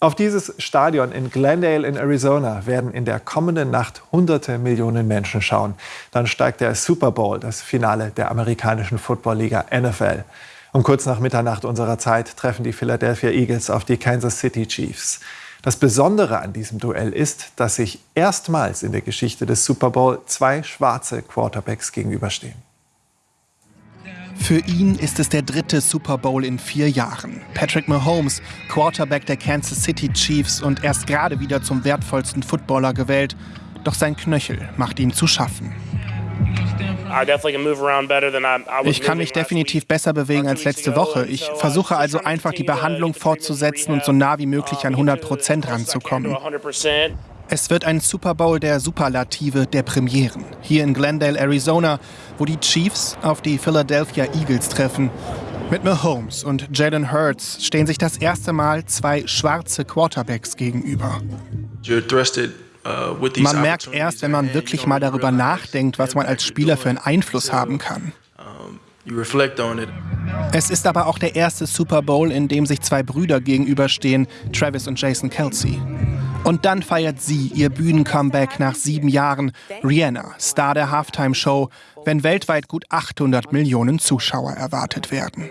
Auf dieses Stadion in Glendale in Arizona werden in der kommenden Nacht hunderte Millionen Menschen schauen. Dann steigt der Super Bowl, das Finale der amerikanischen Footballliga NFL. Um kurz nach Mitternacht unserer Zeit treffen die Philadelphia Eagles auf die Kansas City Chiefs. Das Besondere an diesem Duell ist, dass sich erstmals in der Geschichte des Super Bowl zwei schwarze Quarterbacks gegenüberstehen. Für ihn ist es der dritte Super Bowl in vier Jahren. Patrick Mahomes, Quarterback der Kansas City Chiefs und erst gerade wieder zum wertvollsten Footballer gewählt. Doch sein Knöchel macht ihm zu schaffen. Ich kann mich definitiv besser bewegen als letzte Woche. Ich versuche also einfach die Behandlung fortzusetzen und so nah wie möglich an 100 Prozent ranzukommen. Es wird ein Super Bowl der Superlative der Premieren. Hier in Glendale, Arizona, wo die Chiefs auf die Philadelphia Eagles treffen. Mit Mahomes und Jalen Hurts stehen sich das erste Mal zwei schwarze Quarterbacks gegenüber. Uh, man merkt erst, wenn man wirklich mal darüber nachdenkt, was man als Spieler für einen Einfluss haben kann. Es ist aber auch der erste Super Bowl, in dem sich zwei Brüder gegenüberstehen, Travis und Jason Kelsey. Und dann feiert sie ihr Bühnencomeback nach sieben Jahren. Rihanna, Star der Halftime-Show, wenn weltweit gut 800 Millionen Zuschauer erwartet werden.